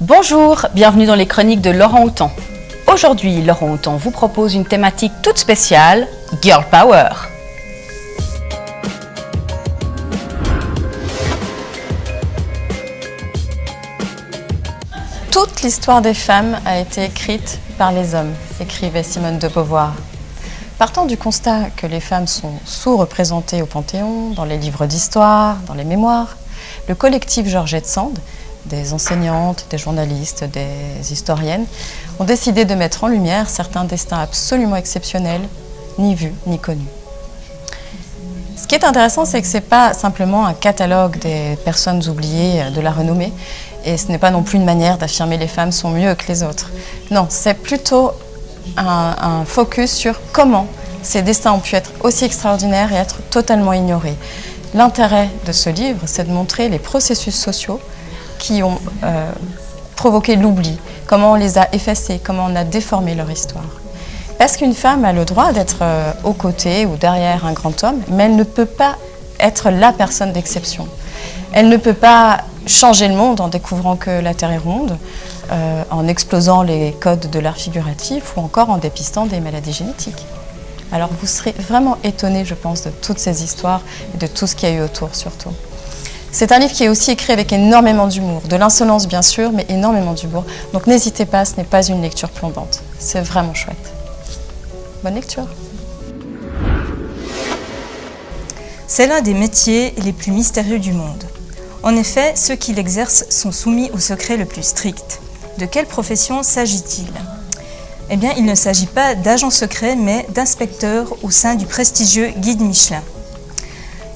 Bonjour, bienvenue dans les chroniques de Laurent Houtan. Aujourd'hui, Laurent Houtan vous propose une thématique toute spéciale, Girl Power. Toute l'histoire des femmes a été écrite par les hommes, écrivait Simone de Beauvoir. Partant du constat que les femmes sont sous-représentées au Panthéon, dans les livres d'histoire, dans les mémoires, le collectif Georgette Sand, des enseignantes, des journalistes, des historiennes, ont décidé de mettre en lumière certains destins absolument exceptionnels, ni vus ni connus. Ce qui est intéressant, c'est que ce n'est pas simplement un catalogue des personnes oubliées de la renommée, et ce n'est pas non plus une manière d'affirmer les femmes sont mieux que les autres. Non, c'est plutôt un, un, focus sur comment ces destins ont pu être aussi extraordinaires et être totalement ignorés. L'intérêt de ce livre, c'est de montrer les processus sociaux qui ont euh, provoqué l'oubli, comment on les a effacés, comment on a déformé leur histoire. Parce qu'une femme a le droit d'être euh, aux côtés ou derrière un grand homme, mais elle ne peut pas être la personne d'exception? Elle ne peut pas changer le monde en découvrant que la Terre est ronde, euh, en explosant les codes de l'art figuratif ou encore en dépistant des maladies génétiques. Alors vous serez vraiment étonné, je pense, de toutes ces histoires et de tout ce qu'il y a eu autour surtout. C'est un livre qui est aussi écrit avec énormément d'humour, de l'insolence bien sûr, mais énormément d'humour. Donc n'hésitez pas, ce n'est pas une lecture plombante. C'est vraiment chouette. Bonne lecture C'est l'un des métiers les plus mystérieux du monde. En effet, ceux qui l'exercent sont soumis au secret le plus strict. De quelle profession s'agit-il? Eh bien, il ne s'agit pas d'agents secrets, mais d'inspecteurs au sein du prestigieux Guide Michelin.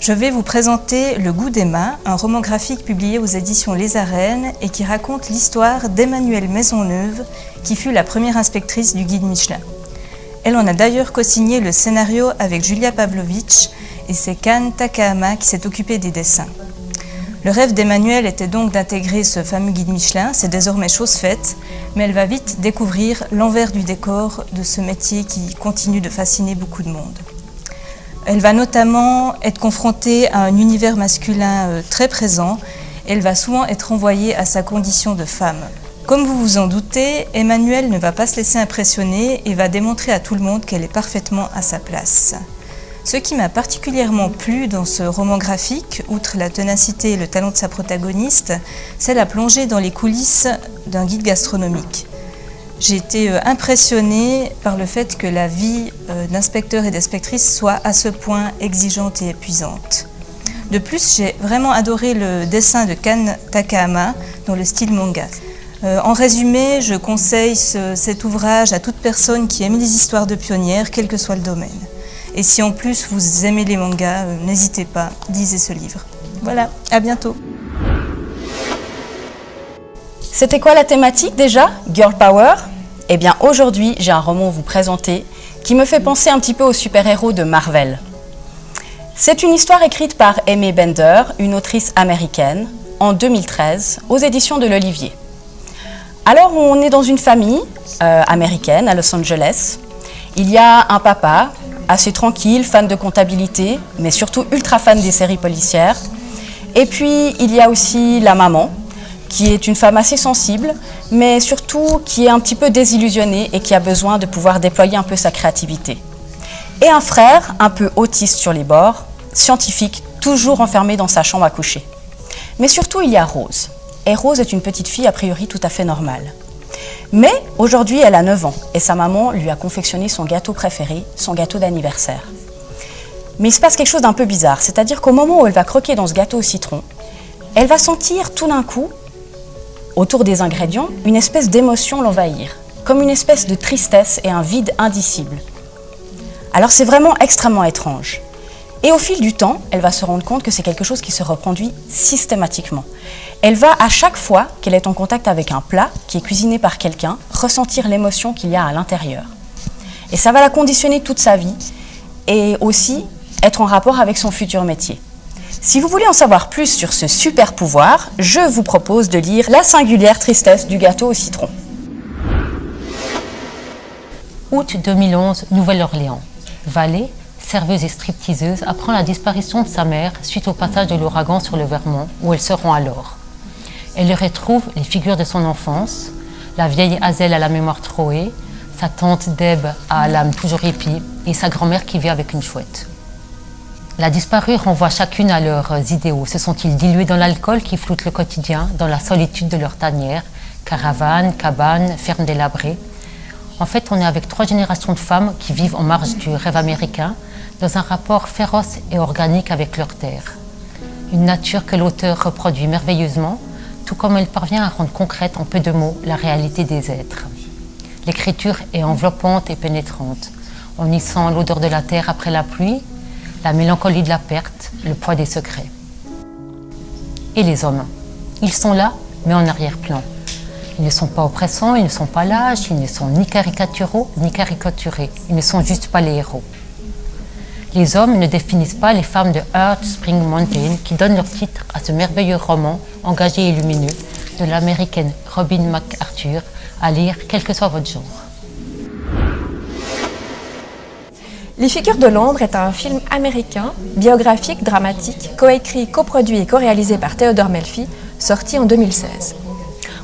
Je vais vous présenter Le goût d'Emma, un roman graphique publié aux éditions Les et qui raconte l'histoire d'Emmanuelle Maisonneuve, qui fut la première inspectrice du Guide Michelin. Elle en a d'ailleurs co-signé le scénario avec Julia Pavlovitch et c'est Kan Takahama qui s'est occupé des dessins. Le rêve d'Emmanuel était donc d'intégrer ce fameux guide Michelin, c'est désormais chose faite, mais elle va vite découvrir l'envers du décor de ce métier qui continue de fasciner beaucoup de monde. Elle va notamment être confrontée à un univers masculin euh, très présent, elle va souvent être envoyée à sa condition de femme. Comme vous vous en doutez, Emmanuel ne va pas se laisser impressionner et va démontrer à tout le monde qu'elle est parfaitement à sa place. Ce qui m'a particulièrement plu dans ce roman graphique, outre la ténacité et le talent de sa protagoniste, c'est la plongée dans les coulisses d'un guide gastronomique. J'ai été euh, impressionnée par le fait que la vie euh, d'inspecteur et d'inspectrice soit à ce point exigeante et épuisante. De plus, j'ai vraiment adoré le dessin de Kan Takahama dans le style manga. Euh, en résumé, je conseille ce, cet ouvrage à toute personne qui aime les histoires de pionnières, quel que soit le domaine. Et si en plus vous aimez les mangas, n'hésitez pas, lisez ce livre. Voilà, à bientôt. C'était quoi la thématique déjà Girl Power? Eh bien aujourd'hui, j'ai un roman à vous présenter qui me fait penser un petit peu aux super-héros de Marvel. C'est une histoire écrite par Amy Bender, une autrice américaine, en 2013, aux éditions de l'Olivier. Alors on est dans une famille euh, américaine à Los Angeles. Il y a un papa assez tranquille, fan de comptabilité, mais surtout ultra fan des séries policières. Et puis, il y a aussi la maman, qui est une femme assez sensible, mais surtout qui est un petit peu désillusionnée et qui a besoin de pouvoir déployer un peu sa créativité. Et un frère, un peu autiste sur les bords, scientifique, toujours enfermé dans sa chambre à coucher. Mais surtout, il y a Rose. Et Rose est une petite fille a priori tout à fait normale. Mais aujourd'hui, elle a 9 ans et sa maman lui a confectionné son gâteau préféré, son gâteau d'anniversaire. Mais il se passe quelque chose d'un peu bizarre, c'est-à-dire qu'au moment où elle va croquer dans ce gâteau au citron, elle va sentir tout d'un coup, autour des ingrédients, une espèce d'émotion l'envahir, comme une espèce de tristesse et un vide indicible. Alors c'est vraiment extrêmement étrange. Et au fil du temps, elle va se rendre compte que c'est quelque chose qui se reproduit systématiquement. Elle va, à chaque fois qu'elle est en contact avec un plat qui est cuisiné par quelqu'un, ressentir l'émotion qu'il y a à l'intérieur. Et ça va la conditionner toute sa vie et aussi être en rapport avec son futur métier. Si vous voulez en savoir plus sur ce super pouvoir, je vous propose de lire La singulière tristesse du gâteau au citron. Août 2011, Nouvelle-Orléans. Vallée, serveuse et stripteaseuse, apprend la disparition de sa mère suite au passage de l'ouragan sur le Vermont, où elle se rend alors. Elle retrouve les figures de son enfance, la vieille Hazel à la mémoire trouée, sa tante Deb à l'âme toujours épie et sa grand-mère qui vit avec une chouette. La disparue renvoie chacune à leurs idéaux. Se sont-ils dilués dans l'alcool qui floute le quotidien, dans la solitude de leur tanière, caravane, cabane, ferme délabrée En fait, on est avec trois générations de femmes qui vivent en marge du rêve américain, dans un rapport féroce et organique avec leur terre. Une nature que l'auteur reproduit merveilleusement, tout comme elle parvient à rendre concrète en peu de mots la réalité des êtres. L'écriture est enveloppante et pénétrante. On y sent l'odeur de la terre après la pluie, la mélancolie de la perte, le poids des secrets. Et les hommes Ils sont là, mais en arrière-plan. Ils ne sont pas oppressants, ils ne sont pas lâches, ils ne sont ni caricaturaux, ni caricaturés. Ils ne sont juste pas les héros. Les hommes ne définissent pas les femmes de Heart Spring Mountain qui donnent leur titre à ce merveilleux roman engagé et lumineux de l'américaine Robin McArthur à lire quel que soit votre genre. Les figures de l'ombre est un film américain, biographique, dramatique, coécrit, coproduit et co-réalisé par Theodore Melfi, sorti en 2016.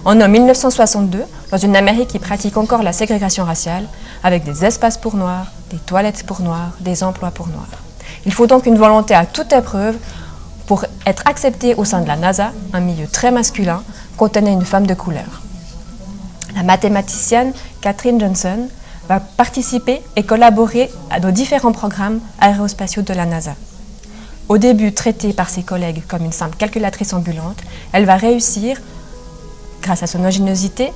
On est en 1962, dans une Amérique qui pratique encore la ségrégation raciale, avec des espaces pour noirs, des toilettes pour noirs, des emplois pour noirs. Il faut donc une volonté à toute épreuve pour être accepté au sein de la NASA, un milieu très masculin, contenait une femme de couleur. La mathématicienne Catherine Johnson va participer et collaborer à nos différents programmes aérospatiaux de la NASA. Au début traitée par ses collègues comme une simple calculatrice ambulante, elle va réussir, grâce à son ingéniosité,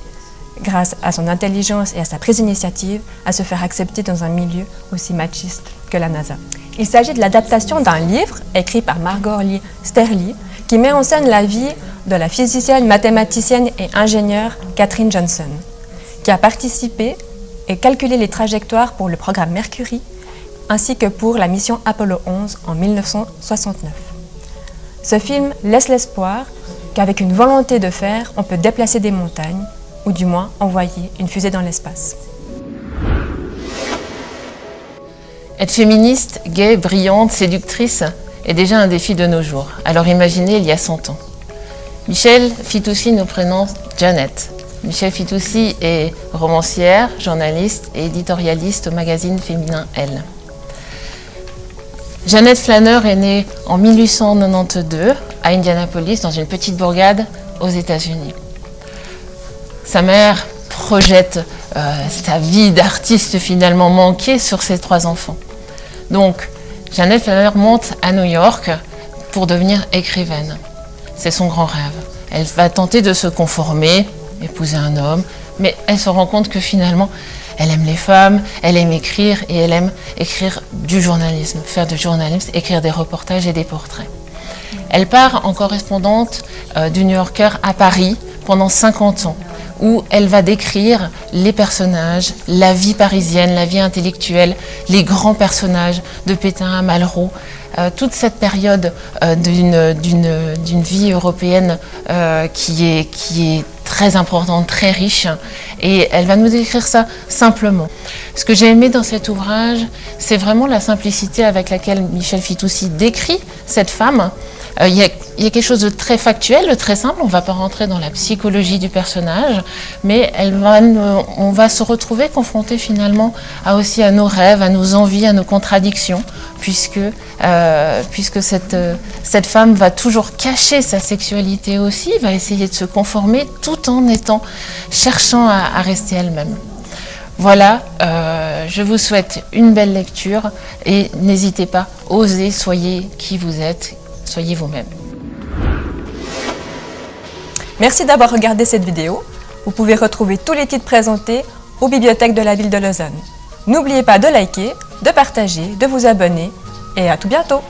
grâce à son intelligence et à sa prise d'initiative, à se faire accepter dans un milieu aussi machiste que la NASA. Il s'agit de l'adaptation d'un livre écrit par Margot Lee Sterling qui met en scène la vie de la physicienne, mathématicienne et ingénieure Catherine Johnson, qui a participé et calculé les trajectoires pour le programme Mercury ainsi que pour la mission Apollo 11 en 1969. Ce film laisse l'espoir qu'avec une volonté de faire, on peut déplacer des montagnes ou du moins envoyer une fusée dans l'espace. Être féministe, gay, brillante, séductrice est déjà un défi de nos jours. Alors imaginez il y a 100 ans. Michel Fitoussi nous présente Janet. Michel Fitoussi est romancière, journaliste et éditorialiste au magazine féminin Elle. Jeannette Flanner est née en 1892 à Indianapolis, dans une petite bourgade aux États-Unis. Sa mère projette euh, sa vie d'artiste finalement manquée sur ses trois enfants. Donc, Jeannette Flanner monte à New York pour devenir écrivaine. C'est son grand rêve. Elle va tenter de se conformer, épouser un homme, mais elle se rend compte que finalement, elle aime les femmes, elle aime écrire et elle aime écrire du journalisme, faire du journalisme, écrire des reportages et des portraits. Elle part en correspondante euh, du New Yorker à Paris pendant 50 ans où elle va décrire les personnages, la vie parisienne, la vie intellectuelle, les grands personnages de Pétain à Malraux, euh, toute cette période euh, d'une vie européenne qui, est, qui est très importante, très riche, et elle va nous décrire ça simplement. Ce que j'ai aimé dans cet ouvrage, c'est vraiment la simplicité avec laquelle Michel Fitoussi décrit cette femme, euh, quelque chose de très factuel, de très simple. On ne va pas rentrer dans la psychologie du personnage, mais on va se retrouver confronté finalement à aussi à nos rêves, à nos envies, à nos contradictions, puisque, euh, puisque cette, cette femme va toujours cacher sa sexualité aussi, va essayer de se conformer tout en étant cherchant à, rester elle-même. Voilà, euh, je vous souhaite une belle lecture et n'hésitez pas, osez, soyez qui vous êtes, Soyez vous-même. Merci d'avoir regardé cette vidéo. Vous pouvez retrouver tous les titres présentés aux bibliothèques de la ville de Lausanne. N'oubliez pas de liker, de partager, de vous abonner et à tout bientôt